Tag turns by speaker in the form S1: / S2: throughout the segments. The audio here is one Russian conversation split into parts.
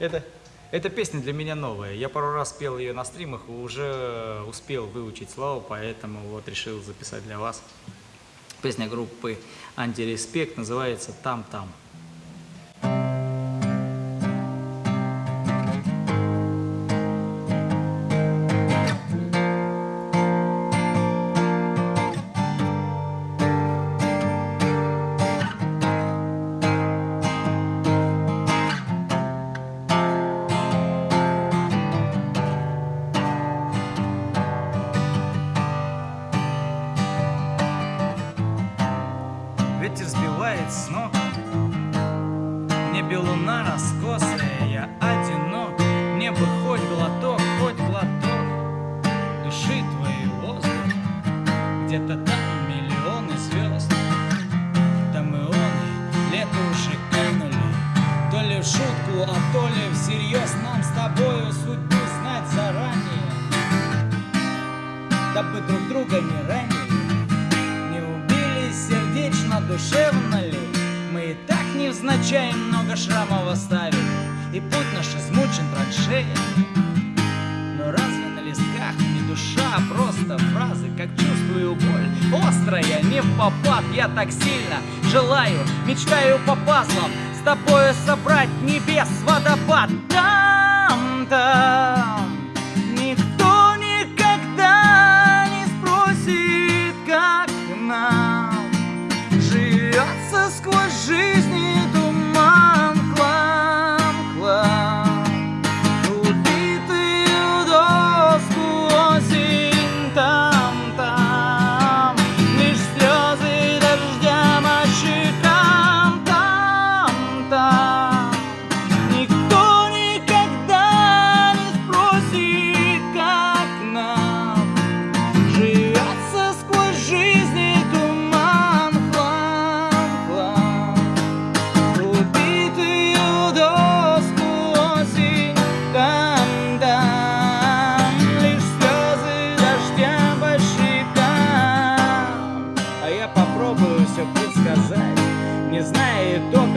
S1: Это, эта песня для меня новая. Я пару раз пел ее на стримах, уже успел выучить слова, поэтому вот решил записать для вас. Песня группы Антиреспект называется «Там-там». Сбивает с ног Небе луна раскосая Я одинок. Мне бы хоть глоток, хоть глоток Души твоей воздух. Где-то там миллионы звезд Там и он, лето уже канули. То ли в шутку, а то ли всерьез Нам с тобою судьбу знать заранее. Дабы друг друга не ранили душевно ли? Мы и так невзначай много шрамов оставили И путь наш измучен траншеями Но разве на листках не душа, а просто фразы Как чувствую боль, острая, не в попад Я так сильно желаю, мечтаю по пазлам С тобою собрать небес водопад. Там,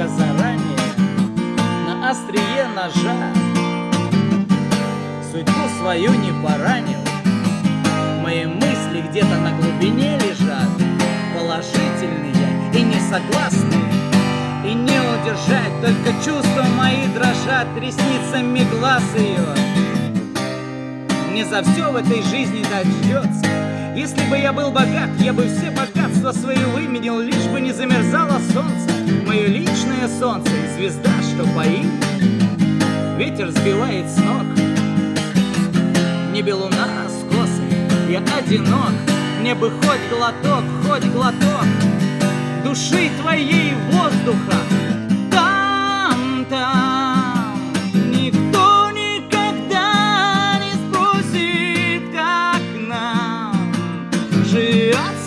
S1: итога заранее На острие ножа. Судьбу свою не поранил Мои мысли где-то на глубине лежат. Положительные и несогласные И не удержать, только чувства мои дрожат Ресницами глаз ее. Мне за все в этой жизни дождется Если бы я был богат, я бы все богатства свои выменил Лишь бы не замерзало солнце Мое личное солнце и звезда, что поит. Ветер сбивает с ног. Небе луна раскосая, я одинок. Мне бы хоть глоток, хоть глоток Души твоей воздуха. Там, там Никто никогда не спросит, как нам Живется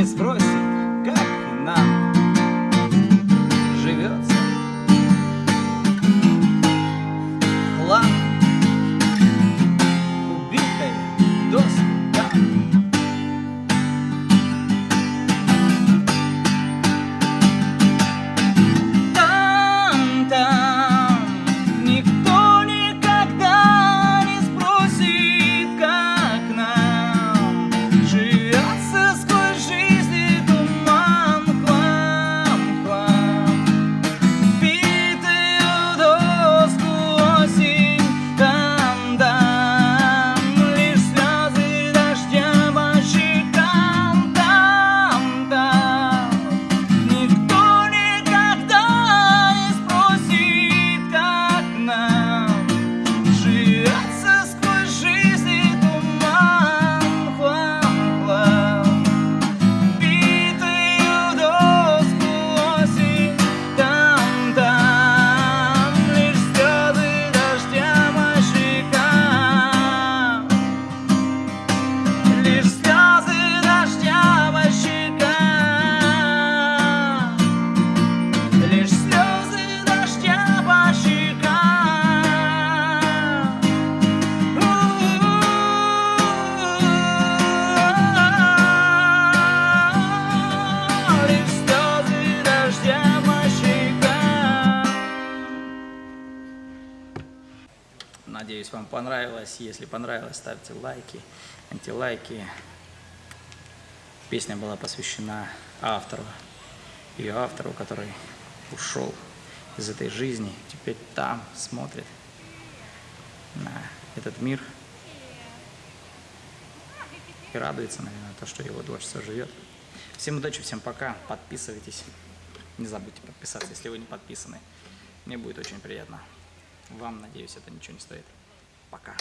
S1: танец брови.
S2: Надеюсь, вам понравилось. Если понравилось, ставьте лайки, антилайки. Песня была посвящена автору, ее автору, который ушел из этой жизни, теперь там смотрит на этот мир и радуется, наверное, то, что его творчество живет. Всем удачи, всем пока, подписывайтесь. Не забудьте подписаться, если вы не подписаны. Мне будет очень приятно. Вам, надеюсь, это ничего не стоит. Пока.